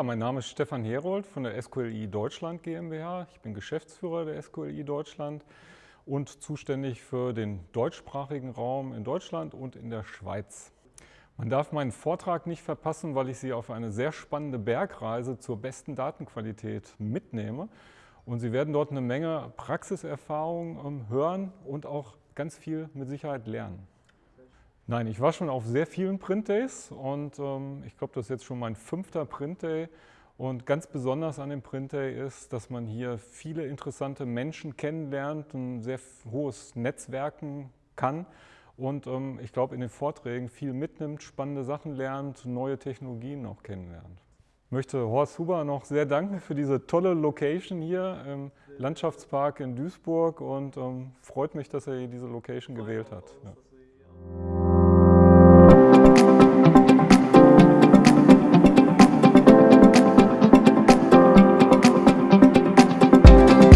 Ja, mein Name ist Stefan Herold von der SQLI Deutschland GmbH. Ich bin Geschäftsführer der SQLI Deutschland und zuständig für den deutschsprachigen Raum in Deutschland und in der Schweiz. Man darf meinen Vortrag nicht verpassen, weil ich Sie auf eine sehr spannende Bergreise zur besten Datenqualität mitnehme. Und Sie werden dort eine Menge Praxiserfahrung ähm, hören und auch ganz viel mit Sicherheit lernen. Nein, ich war schon auf sehr vielen Printdays und ähm, ich glaube, das ist jetzt schon mein fünfter Printday. Und ganz besonders an dem Printday ist, dass man hier viele interessante Menschen kennenlernt, ein sehr hohes Netzwerken kann und ähm, ich glaube in den Vorträgen viel mitnimmt, spannende Sachen lernt, neue Technologien auch kennenlernt. Ich möchte Horst Huber noch sehr danken für diese tolle Location hier im Landschaftspark in Duisburg und ähm, freut mich, dass er diese Location gewählt hat. Ja.